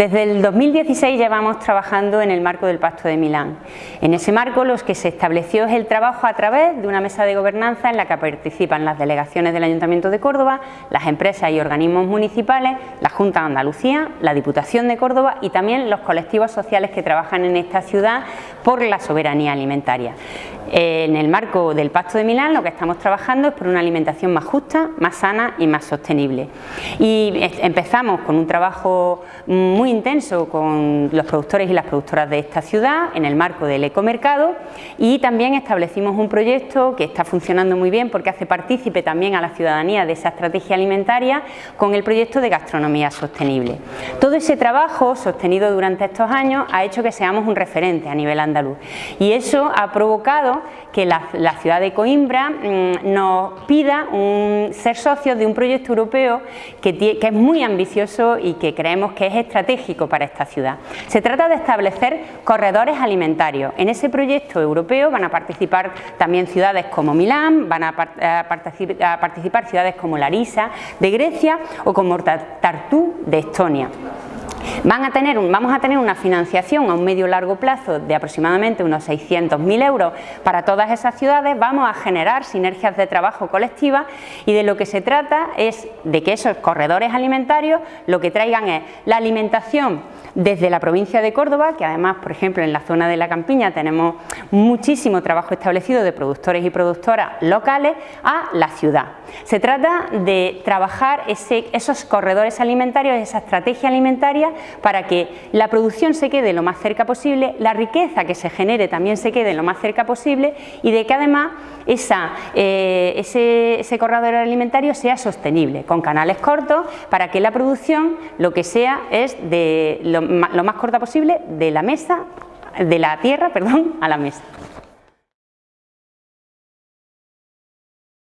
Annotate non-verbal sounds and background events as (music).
Desde el 2016 llevamos trabajando en el marco del Pacto de Milán. En ese marco lo que se estableció es el trabajo a través de una mesa de gobernanza en la que participan las delegaciones del Ayuntamiento de Córdoba, las empresas y organismos municipales, la Junta de Andalucía, la Diputación de Córdoba y también los colectivos sociales que trabajan en esta ciudad por la soberanía alimentaria. En el marco del Pacto de Milán lo que estamos trabajando es por una alimentación más justa, más sana y más sostenible. Y empezamos con un trabajo muy intenso con los productores y las productoras de esta ciudad en el marco del ecomercado y también establecimos un proyecto que está funcionando muy bien porque hace partícipe también a la ciudadanía de esa estrategia alimentaria con el proyecto de gastronomía sostenible. Todo ese trabajo sostenido durante estos años ha hecho que seamos un referente a nivel andaluz y eso ha provocado que la, ciudad de Coimbra mm, nos pida ser socios de un proyecto europeo que, es muy ambicioso y que creemos que es estratégico para esta ciudad. Se trata de establecer corredores alimentarios. En ese proyecto europeo van a participar también ciudades como Milán, van a, participar ciudades como Larisa de Grecia o como Tartu de Estonia. Vamos a tener una financiación a un medio largo plazo de aproximadamente unos 600.000 euros para todas esas ciudades, vamos a generar sinergias de trabajo colectiva y de lo que se trata es de que esos corredores alimentarios lo que traigan es la alimentación desde la provincia de Córdoba, que además, por ejemplo, en la zona de la Campiña tenemos muchísimo trabajo establecido de productores y productoras locales, a la ciudad. Se trata de trabajar esos corredores alimentarios, esa estrategia alimentaria para que la producción se quede lo más cerca posible, la riqueza que se genere también se quede lo más cerca posible y de que además eh, ese, corredor alimentario sea sostenible, con canales cortos para que la producción lo que sea es de lo, lo más corta posible de la mesa, de la tierra, (laughs) perdón, a la mesa.